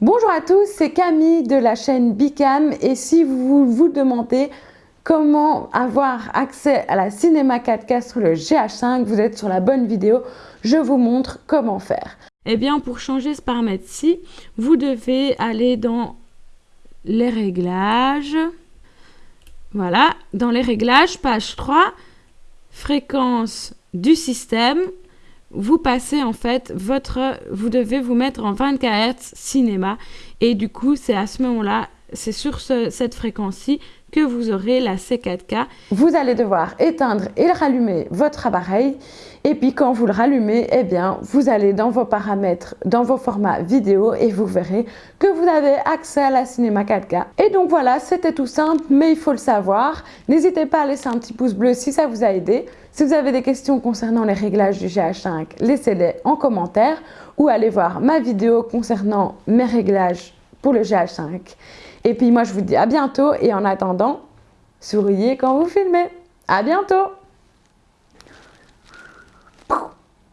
Bonjour à tous, c'est Camille de la chaîne Bicam et si vous vous demandez comment avoir accès à la Cinéma 4K sur le GH5, vous êtes sur la bonne vidéo, je vous montre comment faire. Eh bien, pour changer ce paramètre-ci, vous devez aller dans les réglages. Voilà, dans les réglages, page 3, fréquence du système. Vous passez en fait votre, vous devez vous mettre en 24 Hz cinéma. Et du coup c'est à ce moment-là, c'est sur cette fréquence-ci que vous aurez la C4K. Vous allez devoir éteindre et rallumer votre appareil et puis quand vous le rallumez, eh bien, vous allez dans vos paramètres, dans vos formats vidéo et vous verrez que vous avez accès à la Cinéma 4K. Et donc voilà, c'était tout simple, mais il faut le savoir. N'hésitez pas à laisser un petit pouce bleu si ça vous a aidé. Si vous avez des questions concernant les réglages du GH5, laissez-les en commentaire ou allez voir ma vidéo concernant mes réglages pour le GH5. Et puis moi, je vous dis à bientôt et en attendant, souriez quand vous filmez. À bientôt